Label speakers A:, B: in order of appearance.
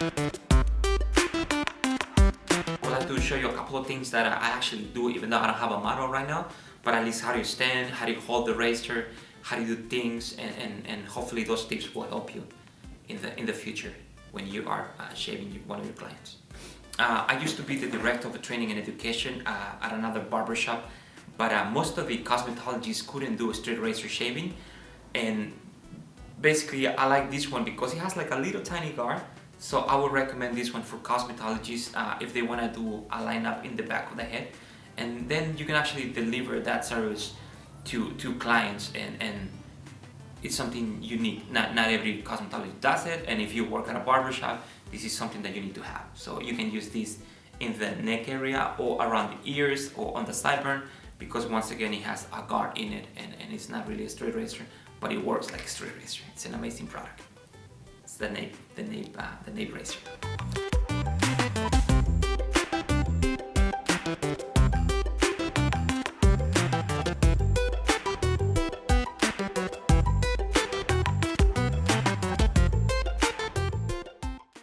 A: I'd like to show you a couple of things that I actually do even though I don't have a model right now but at least how do you stand, how do you hold the razor, how do you do things and, and, and hopefully those tips will help you in the, in the future when you are uh, shaving one of your clients. Uh, I used to be the director of training and education uh, at another barbershop but uh, most of the cosmetologists couldn't do a straight razor shaving and basically I like this one because it has like a little tiny guard so I would recommend this one for cosmetologists uh, if they want to do a lineup in the back of the head and then you can actually deliver that service to, to clients and, and it's something unique. Not, not every cosmetologist does it and if you work at a barbershop this is something that you need to have. So you can use this in the neck area or around the ears or on the sideburn because once again it has a guard in it and, and it's not really a straight razor but it works like a straight razor. It's an amazing product. The nape, the nape, uh, the nape razor.